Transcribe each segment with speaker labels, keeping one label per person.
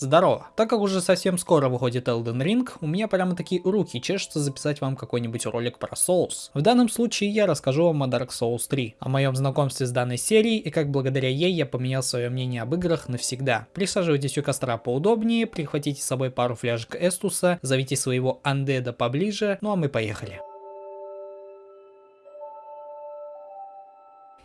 Speaker 1: Здорово! Так как уже совсем скоро выходит Elden Ring, у меня прямо такие руки чешутся записать вам какой-нибудь ролик про Souls. В данном случае я расскажу вам о Dark Souls 3, о моем знакомстве с данной серией и как благодаря ей я поменял свое мнение об играх навсегда. Присаживайтесь у костра поудобнее, прихватите с собой пару фляжек Эстуса, зовите своего андеда поближе, ну а мы поехали.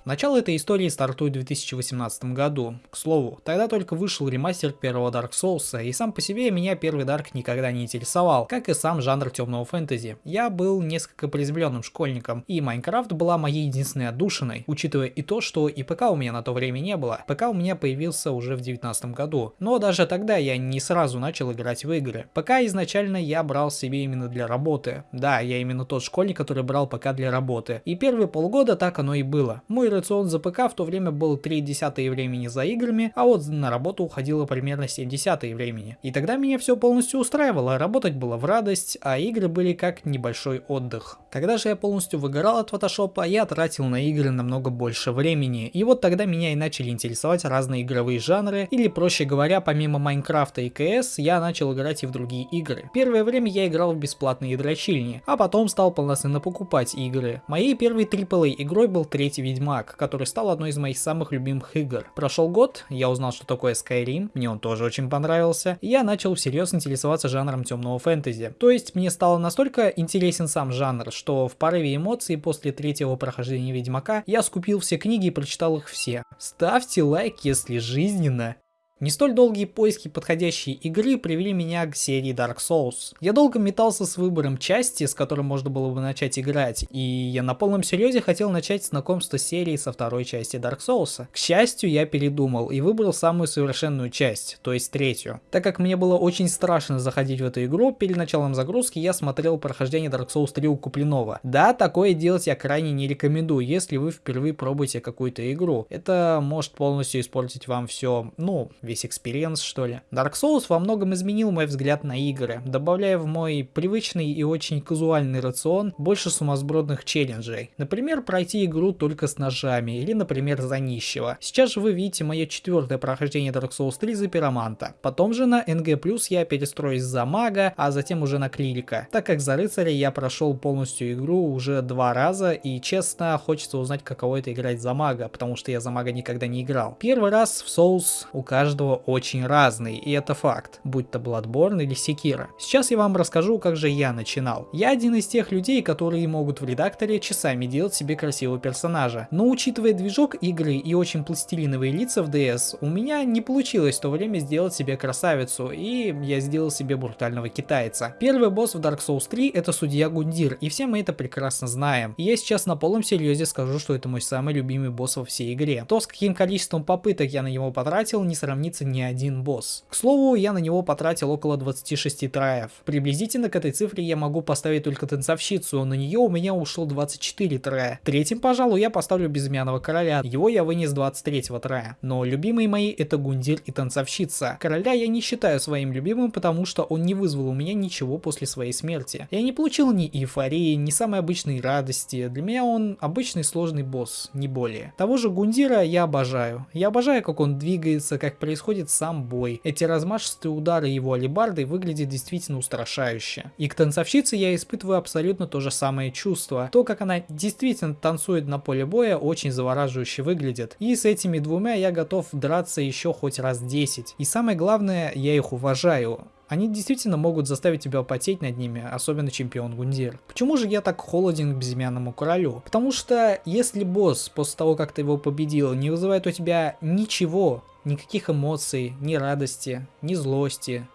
Speaker 1: Начало этой истории стартует в 2018 году. К слову, тогда только вышел ремастер первого Dark Souls, и сам по себе меня первый Dark никогда не интересовал, как и сам жанр темного фэнтези. Я был несколько приземленным школьником, и Майнкрафт была моей единственной отдушиной, учитывая и то, что и ПК у меня на то время не было. ПК у меня появился уже в 2019 году, но даже тогда я не сразу начал играть в игры. ПК изначально я брал себе именно для работы. Да, я именно тот школьник, который брал ПК для работы. И первые полгода так оно и было. Мой рацион ПК в то время был 3 десятые времени за играми, а вот на работу уходило примерно 7 десятые времени. И тогда меня все полностью устраивало, работать было в радость, а игры были как небольшой отдых. Когда же я полностью выгорал от фотошопа, я тратил на игры намного больше времени, и вот тогда меня и начали интересовать разные игровые жанры, или проще говоря, помимо Майнкрафта и КС, я начал играть и в другие игры. Первое время я играл в бесплатные дрочильни, а потом стал полноценно покупать игры. Моей первой AAA игрой был третий Ведьмак, Ведьмак, который стал одной из моих самых любимых игр. Прошел год, я узнал, что такое Skyrim, мне он тоже очень понравился, и я начал всерьез интересоваться жанром темного фэнтези. То есть мне стало настолько интересен сам жанр, что в порыве эмоций после третьего прохождения Ведьмака я скупил все книги и прочитал их все. Ставьте лайк, если жизненно. Не столь долгие поиски подходящей игры привели меня к серии Dark Souls. Я долго метался с выбором части, с которой можно было бы начать играть, и я на полном серьезе хотел начать знакомство с серией со второй части Dark Souls. К счастью, я передумал и выбрал самую совершенную часть, то есть третью. Так как мне было очень страшно заходить в эту игру, перед началом загрузки я смотрел прохождение Dark Souls 3 у Куплинова. Да, такое делать я крайне не рекомендую, если вы впервые пробуете какую-то игру. Это может полностью испортить вам все, ну, весь experience, что ли. Dark Souls во многом изменил мой взгляд на игры, добавляя в мой привычный и очень казуальный рацион больше сумасбродных челленджей. Например, пройти игру только с ножами, или, например, за нищего. Сейчас же вы видите мое четвертое прохождение Dark Souls 3 за пироманта. Потом же на NG+, я перестроюсь за мага, а затем уже на клирика. Так как за рыцаря я прошел полностью игру уже два раза, и честно, хочется узнать, каково это играть за мага, потому что я за мага никогда не играл. Первый раз в Souls у каждого каждого очень разный, и это факт, будь то Bloodborne или Sekiro. Сейчас я вам расскажу, как же я начинал. Я один из тех людей, которые могут в редакторе часами делать себе красивого персонажа, но учитывая движок игры и очень пластилиновые лица в DS, у меня не получилось в то время сделать себе красавицу, и я сделал себе брутального китайца. Первый босс в Dark Souls 3 это судья Гундир, и все мы это прекрасно знаем. И я сейчас на полном серьезе скажу, что это мой самый любимый босс во всей игре. То, с каким количеством попыток я на него потратил, не сравнится сохранится ни один босс. К слову, я на него потратил около 26 траев. Приблизительно к этой цифре я могу поставить только танцовщицу, на нее у меня ушло 24 трая. Третьим, пожалуй, я поставлю безымянного короля, его я вынес 23 трая. Но любимые мои это Гундир и танцовщица. Короля я не считаю своим любимым, потому что он не вызвал у меня ничего после своей смерти. Я не получил ни эйфории, ни самой обычной радости. Для меня он обычный сложный босс, не более. Того же Гундира я обожаю. Я обожаю, как он двигается, как происходит происходит сам бой. Эти размашистые удары его алибардой выглядят действительно устрашающе. И к танцовщице я испытываю абсолютно то же самое чувство. То, как она действительно танцует на поле боя, очень завораживающе выглядит. И с этими двумя я готов драться еще хоть раз 10. И самое главное, я их уважаю. Они действительно могут заставить тебя потеть над ними, особенно чемпион Гундир. Почему же я так холоден к безымянному королю? Потому что если босс после того, как ты его победил, не вызывает у тебя ничего, никаких эмоций, ни радости, ни злости,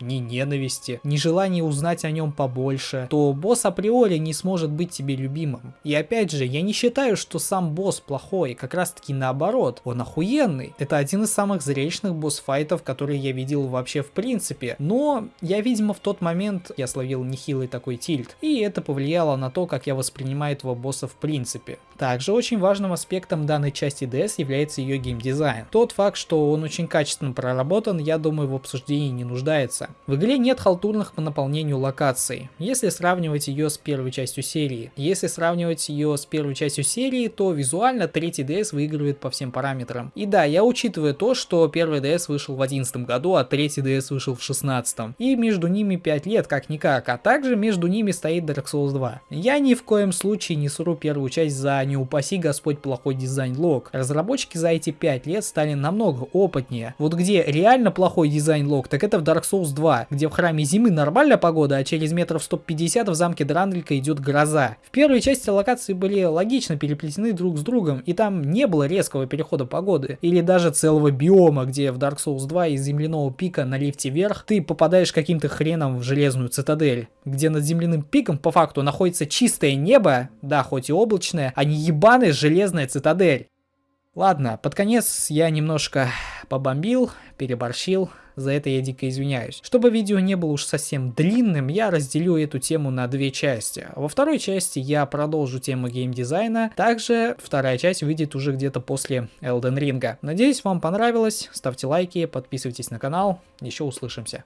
Speaker 1: ни ненависти, ни желания узнать о нем побольше, то босс априори не сможет быть тебе любимым. И опять же, я не считаю, что сам босс плохой, как раз таки наоборот, он охуенный. Это один из самых зрелищных босс-файтов, которые я видел вообще в принципе. Но я, видимо, в тот момент я словил нехилый такой тильт, и это повлияло на то, как я воспринимаю этого босса в принципе. Также очень важным аспектом данной части DS является ее геймдизайн. Тот факт, что он очень качественно проработан, я думаю, в обсуждении не нуждается Соуса. В игре нет халтурных по наполнению локаций, если сравнивать ее с первой частью серии. Если сравнивать ее с первой частью серии, то визуально третий DS выигрывает по всем параметрам. И да, я учитываю то, что первый DS вышел в 2011 году, а третий DS вышел в 2016. И между ними 5 лет, как-никак, а также между ними стоит Dark Souls 2. Я ни в коем случае не сру первую часть за не упаси Господь плохой дизайн лог. Разработчики за эти 5 лет стали намного опытнее. Вот где реально плохой дизайн лог, так это в Dark Souls 2, где в храме зимы нормальная погода, а через метров 150 в замке Дранделька идет гроза. В первой части локации были логично переплетены друг с другом, и там не было резкого перехода погоды, или даже целого биома, где в Dark Souls 2 из земляного пика на лифте вверх ты попадаешь каким-то хреном в железную цитадель, где над земляным пиком по факту находится чистое небо, да, хоть и облачное, а не ебаная железная цитадель. Ладно, под конец я немножко побомбил, переборщил, за это я дико извиняюсь. Чтобы видео не было уж совсем длинным, я разделю эту тему на две части. Во второй части я продолжу тему геймдизайна, также вторая часть выйдет уже где-то после Elden Ring. Надеюсь, вам понравилось, ставьте лайки, подписывайтесь на канал, еще услышимся.